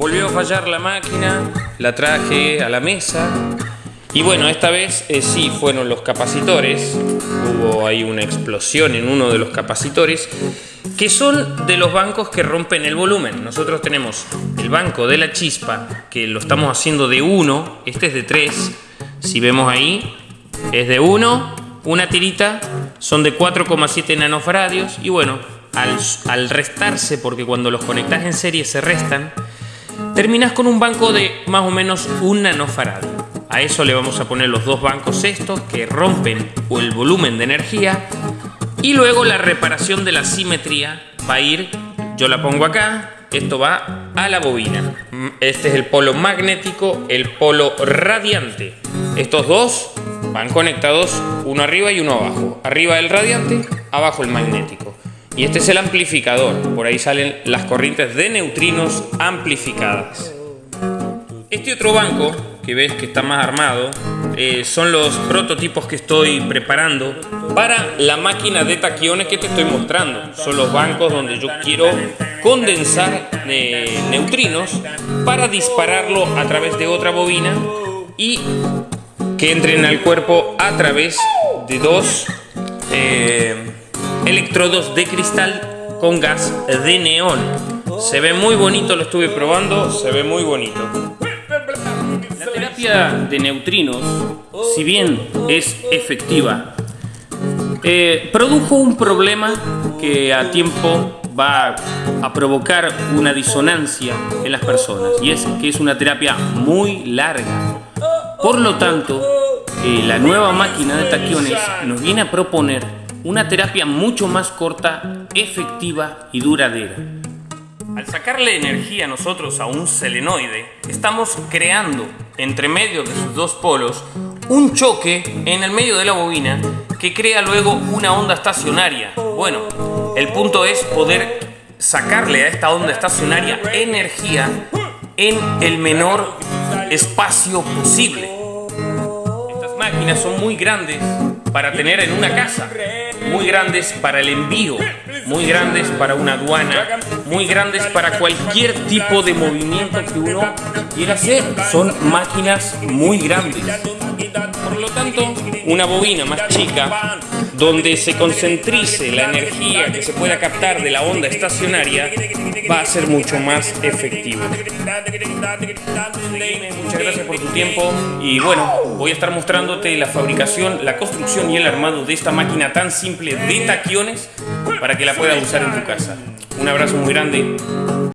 Volvió a fallar la máquina, la traje a la mesa. Y bueno, esta vez eh, sí fueron los capacitores, hubo ahí una explosión en uno de los capacitores que son de los bancos que rompen el volumen. Nosotros tenemos el banco de la chispa, que lo estamos haciendo de 1, este es de 3, si vemos ahí, es de 1, una tirita, son de 4,7 nanofaradios y bueno, al, al restarse, porque cuando los conectas en serie se restan, terminas con un banco de más o menos un nanofaradio. A eso le vamos a poner los dos bancos estos que rompen el volumen de energía y luego la reparación de la simetría va a ir, yo la pongo acá, esto va a la bobina. Este es el polo magnético, el polo radiante. Estos dos van conectados uno arriba y uno abajo. Arriba el radiante, abajo el magnético. Y este es el amplificador, por ahí salen las corrientes de neutrinos amplificadas. Este otro banco, que ves que está más armado, eh, son los prototipos que estoy preparando para la máquina de taquiones que te estoy mostrando. Son los bancos donde yo quiero condensar eh, neutrinos para dispararlo a través de otra bobina y que entren al cuerpo a través de dos eh, electrodos de cristal con gas de neón. Se ve muy bonito, lo estuve probando, se ve muy bonito de neutrinos, si bien es efectiva, eh, produjo un problema que a tiempo va a provocar una disonancia en las personas y es que es una terapia muy larga. Por lo tanto, eh, la nueva máquina de taquiones nos viene a proponer una terapia mucho más corta, efectiva y duradera. Al sacarle energía nosotros a un selenoide, estamos creando entre medio de sus dos polos un choque en el medio de la bobina que crea luego una onda estacionaria. Bueno, el punto es poder sacarle a esta onda estacionaria energía en el menor espacio posible. Estas máquinas son muy grandes para tener en una casa, muy grandes para el envío muy grandes para una aduana, muy grandes para cualquier tipo de movimiento que uno quiera hacer. Son máquinas muy grandes. Por lo tanto, una bobina más chica donde se concentrice la energía que se pueda captar de la onda estacionaria va a ser mucho más efectivo. Muchas gracias por tu tiempo y bueno, voy a estar mostrándote la fabricación, la construcción y el armado de esta máquina tan simple de taquiones para que la puedas usar en tu casa. Un abrazo muy grande.